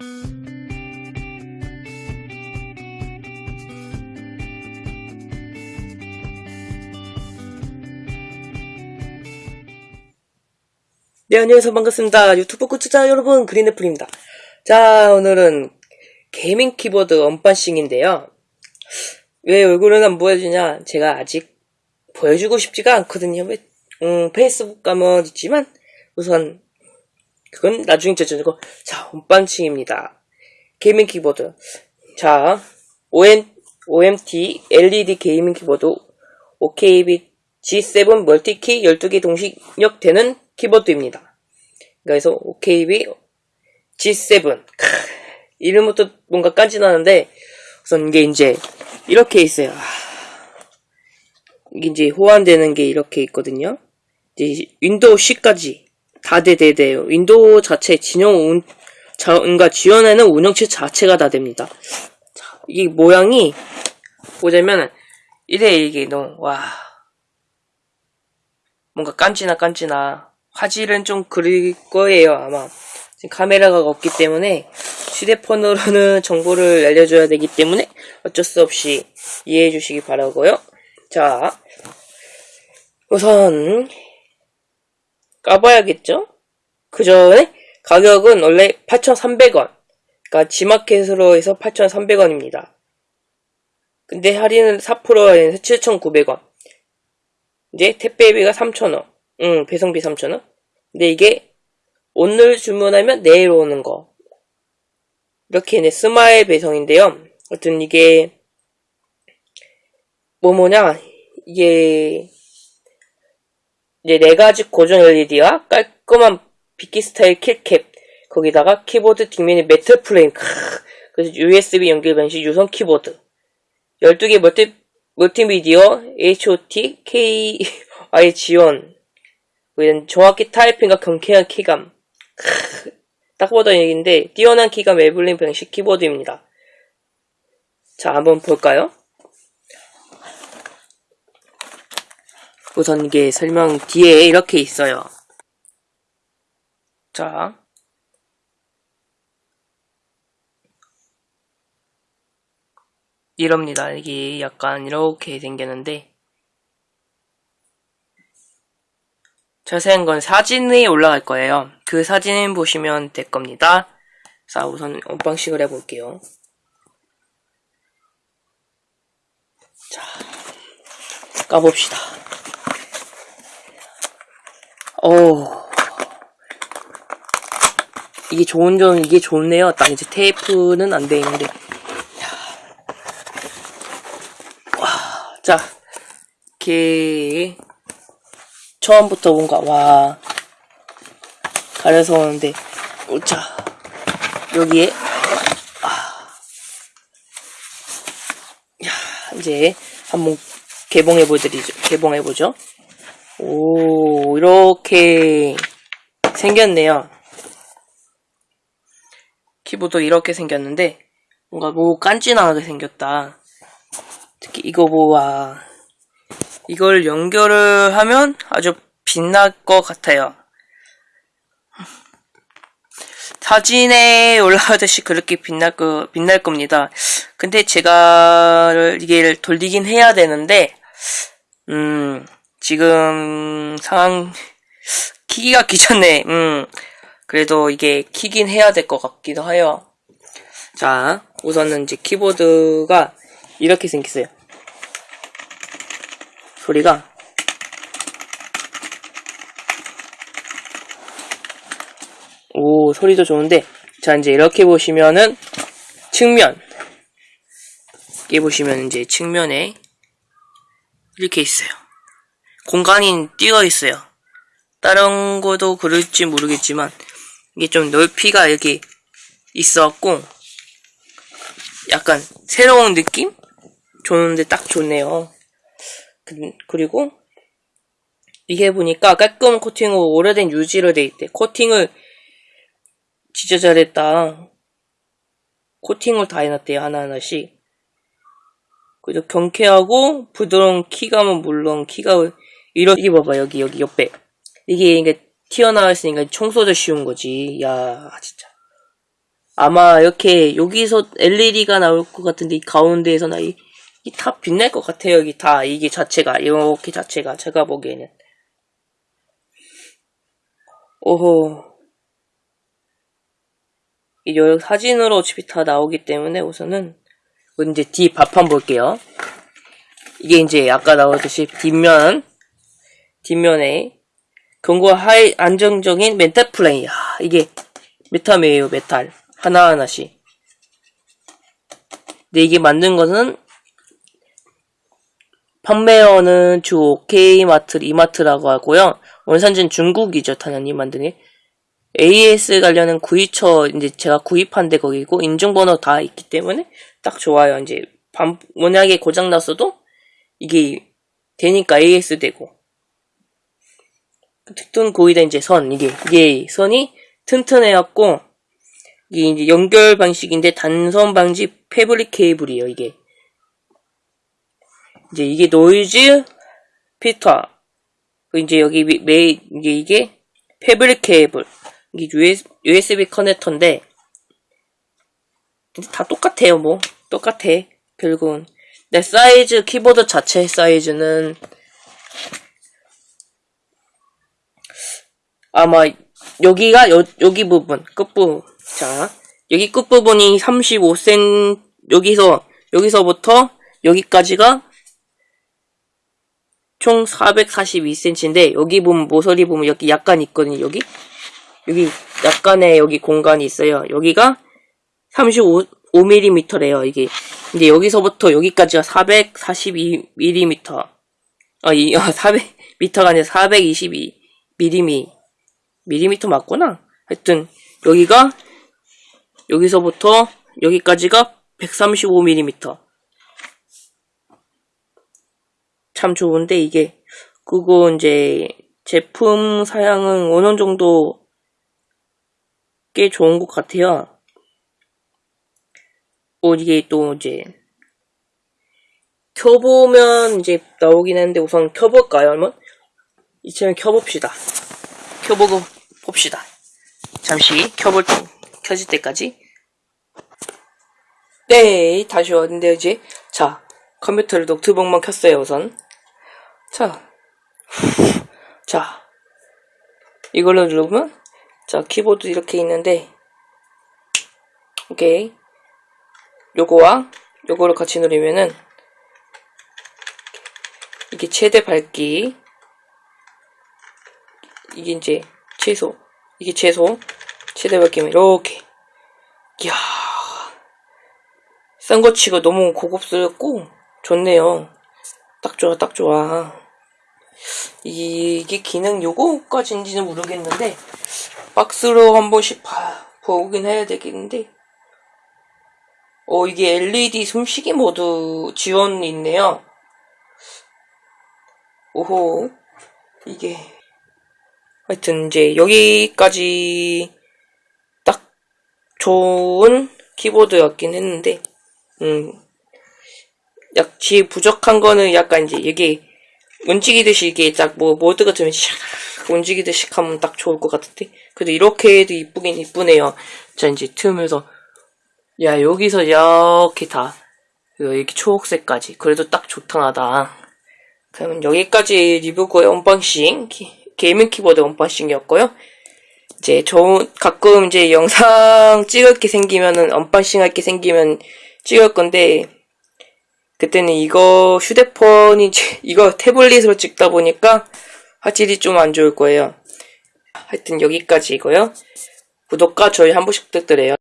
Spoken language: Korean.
네, 안녕하세요. 반갑습니다. 유튜브 구독자 여러분, 그린애플입니다. 자, 오늘은 gaming 키보드 unboxing인데요. 왜 얼굴은 안 보여주냐? 제가 아직 보여주고 싶지가 않거든요. 왜, 음, 페이스북 가면 있지만, 우선, 그건 나중에 저저고 자, unboxing입니다. gaming 키보드. 자, OM, OMT LED gaming 키보드 OKB G7 multi key 12개 동시 입력되는 키보드입니다. 그래서 OKB G7 크, 이름부터 뭔가 깐지나는데 우선 이게 이제 이렇게 있어요. 이게 이제 호환되는 게 이렇게 있거든요. 이제 윈도우 10까지 다 돼돼돼요. 윈도우 자체 진영 운, 자, 그러니까 지원하는 운영체 자체가 다 됩니다. 자, 이 모양이 보자면 이래 이게 너무 와 뭔가 깐지나 깐지나 화질은 좀 그릴 거예요 아마 지금 카메라가 없기 때문에 휴대폰으로는 정보를 알려줘야 되기 때문에 어쩔 수 없이 이해해 주시기 바라고요 자 우선 까봐야겠죠? 그 전에 가격은 원래 8,300원. 그러니까 지마켓으로 해서 8,300원입니다. 근데 할인은 4%에서 7,900원. 이제 택배비가 3,000원. 응 배송비 3,000원. 근데 이게 오늘 주문하면 내일 오는 거. 이렇게 네, 스마일 배송인데요. 어떤 이게 뭐 뭐냐 이게 이제 네 가지 고정 LED와 깔끔한 비키 스타일 keycap 거기다가 키보드 뒷면이 메탈 프레임 그래서 USB 연결 방식 유선 키보드 12개 multi 멀티미디어 HOT KEY 지원 이런 정확히 타이핑과 경쾌한 키감. 딱 보던 얘기인데 뛰어난 키감 에블린 방식 키보드입니다. 자, 한번 볼까요? 이게 설명 뒤에 이렇게 있어요. 자. 이럽니다. 이게 약간 이렇게 생겼는데 자세한 건 사진에 올라갈 거예요. 그 사진 보시면 될 겁니다. 자, 우선 언방식을 해볼게요. 자, 까봅시다. 오, 이게 좋은 점, 이게 좋네요. 딱 이제 테이프는 안 돼 있는데. 와, 자, 이렇게 처음부터 뭔가 와. 가려서 오는데. 오자. 여기에. 아, 야 이제 한번 개봉해 보드리죠. 개봉해 보죠 오 이렇게 생겼네요 키보드 이렇게 생겼는데 뭔가 뭐 깐지나게 생겼다 특히 이거 보아 이걸 연결을 하면 아주 빛날 것 같아요. 사진에 올라가듯이 그렇게 빛날 거, 빛날 겁니다. 근데 제가 이게 돌리긴 해야 되는데, 음, 지금 상황, 키기가 귀찮네. 음, 그래도 이게 키긴 해야 될 것 같기도 해요. 자, 우선은 이제 키보드가 이렇게 생겼어요. 소리가 오 소리도 좋은데 자 이제 이렇게 보시면은 측면 여기 보시면 이제 측면에 이렇게 있어요 공간이 띄어 있어요 다른 거도 그럴지 모르겠지만 이게 좀 넓이가 이렇게 있어갖고 약간 새로운 느낌? 좋은데 딱 좋네요 그리고 이게 보니까 깔끔한 코팅으로 오래된 유지로 돼 있대. 코팅을 진짜 잘했다. 코팅을 다 해놨대요. 하나하나씩. 그리고 경쾌하고 부드러운 키감은 물론 키가 이렇게 봐봐 여기 여기 옆에 이게 이게 튀어나와 있으니까 청소도 쉬운 거지. 야 진짜 아마 이렇게 여기서 LED가 나올 것 같은데 이 가운데에서 나 이, 이다 빛날 것 같아요. 여기 다 이게 자체가 이렇게 자체가 제가 보기에는 오호 이 여- 사진으로 어차피 다 나오기 때문에 우선은 이제 뒤 밥판 볼게요. 이게 이제 아까 나오듯이 뒷면 뒷면에 견고 하이 안정적인 멘탈 플레이. 야, 이게 메탈이에요, 메탈. 하나하나씩. 근데 이게 만든 것은 판매원은 주 K마트, 이마트라고 하고요. 원산지는 중국이죠, 당연히 만드니. AS 관련은 구입처 이제 제가 구입한 데 거기고 인증번호 다 있기 때문에 딱 좋아요. 이제 반, 만약에 고장 났어도 이게 되니까 AS 되고 특등 고이다 이제 선. 이게 이게 선이 튼튼해갖고 이게 이제 연결 방식인데 단선 방지 패브릭 케이블이에요 이게. 이제 이게 노이즈 피터. 이제 여기 미- 메이 이게 이게 fabric 케이블. 이게 US, USB 커넥터인데 다 똑같아요 뭐. 똑같아 결국은. 내 사이즈 키보드 자체 사이즈는 아마 여기가 여, 여기 부분 끝부분. 자 여기 끝부분이 35cm 여기서 여기서부터 여기까지가 총 442cm인데 여기 보면 모서리 보면 여기 약간 있거든요 여기? 여기 약간의 여기 공간이 있어요. 여기가 35mm래요 이게. 근데 여기서부터 여기까지가 442mm 아, 이, 아, 400m가 아니라 422mm 밀리미터 맞구나. 하여튼 여기가 여기서부터 여기까지가 135mm. 참 좋은데 이게 그거 이제 제품 사양은 어느 정도 꽤 좋은 것 같아요. 뭐 이게 또 이제 켜보면 이제 나오긴 했는데 우선 켜볼까요, 한번? 이쯤에 켜봅시다. 켜보고 봅시다. 잠시 켜볼 때, 켜질 때까지. 네, 다시 왔는데 이제 자 컴퓨터를 노트북만 켰어요 우선. 자, 자 이걸로 누르면 자 키보드 이렇게 있는데 오케이 요거와 요거를 같이 누르면은 이게 최대 밝기 이게 이제 최소 이게 최소 최대 밝기면 이렇게. 이야 싼 거 치고 너무 고급스럽고 좋네요. 딱 좋아 딱 좋아. 이게 기능 요거까지인지는 모르겠는데 박스로 한 번씩 봐, 보긴 해야 되겠는데. 어 이게 LED 숨쉬기 모드 지원이 있네요. 오호 이게 하여튼 이제 여기까지 딱 좋은 키보드였긴 했는데 음 약지 부족한 거는 약간 이제 이게 움직이듯이 이게 딱 뭐 모드 같으면 샥 움직이듯이 하면 딱 좋을 것 같은데 그래도 이렇게 해도 이쁘긴 이쁘네요. 자 이제 틈에서 야 여기서 이렇게 다 이렇게 초록색까지 그래도 딱 좋다 나다. 그러면 여기까지 리뷰고의 언박싱. 기- 게이밍 키보드 언박싱이었고요 이제 저 가끔 이제 영상 찍을 게 생기면은 언박싱 할 게 생기면 찍을 건데 그때는 이거 휴대폰이 이거 태블릿으로 찍다 보니까 화질이 좀 안 좋을 거예요. 하여튼 여기까지이고요. 구독과 좋아요 한 번씩 부탁드려요.